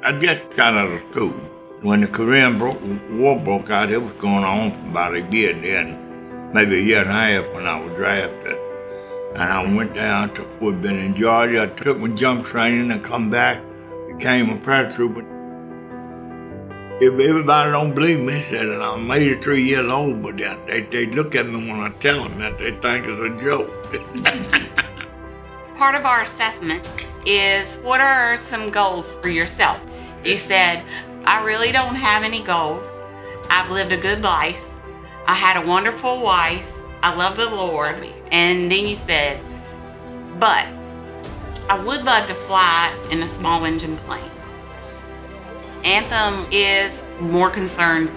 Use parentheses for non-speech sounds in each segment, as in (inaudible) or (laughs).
I just got out of school. When the Korean War broke out, it was going on for about a year then, maybe a year and a half when I was drafted. And I went down to Fort Benning in Georgia. I took my jump training and come back, became a paratrooper. If everybody don't believe me, said that I'm 83 years old, but they, they look at me when I tell them that they think it's a joke. (laughs) Part of our assessment is what are some goals for yourself? You said, I really don't have any goals. I've lived a good life. I had a wonderful wife. I love the Lord. And then you said, but I would love to fly in a small engine plane. Anthem is more concerned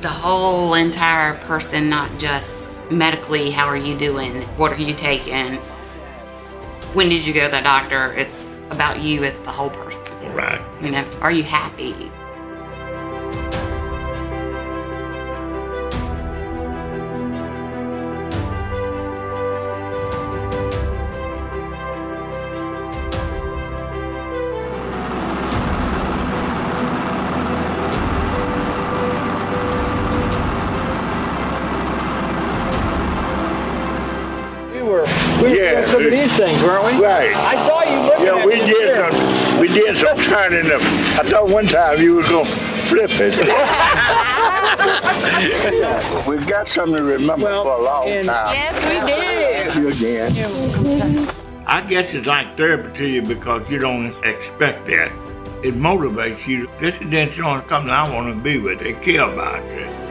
the whole entire person, not just medically, how are you doing? What are you taking? When did you go to the doctor? It's about you as the whole person. Right. You know, are you happy? We were, we were Yeah. doing some of these things, weren't we? Right. I saw you looking Yeah, at we did some, we did some turning up. I thought one time you was gonna flip it. (laughs) We've got something to remember Well, for a long and- time. Yes, we did. you again. I guess it's like therapy to you because you don't expect that. It motivates you. This is the insurance company I want to be with. They care about you.